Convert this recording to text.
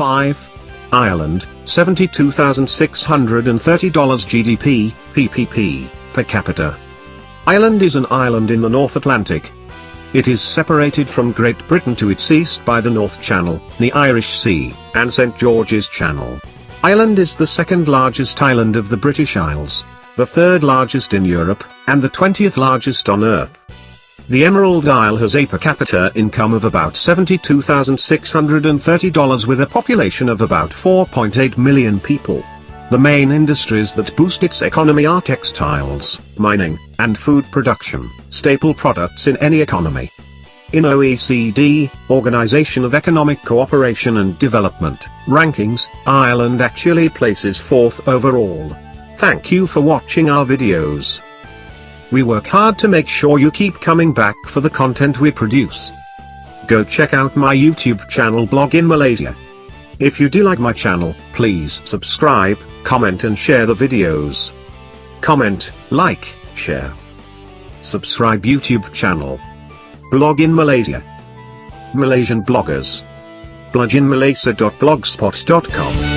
Ireland, $72,630 GDP, PPP, per capita. Ireland is an island in the North Atlantic. It is separated from Great Britain to its east by the North Channel, the Irish Sea, and St George's Channel. Ireland is the second largest island of the British Isles, the third largest in Europe, and the 20th largest on Earth. The Emerald Isle has a per capita income of about $72,630 with a population of about 4.8 million people. The main industries that boost its economy are textiles, mining, and food production, staple products in any economy. In OECD, Organization of Economic Cooperation and Development, rankings, Ireland actually places fourth overall. Thank you for watching our videos. We work hard to make sure you keep coming back for the content we produce. Go check out my YouTube channel blog in Malaysia. If you do like my channel, please subscribe, comment and share the videos. Comment, like, share. Subscribe YouTube channel. Blog in Malaysia. Malaysian bloggers. bloginmalaysia.blogspot.com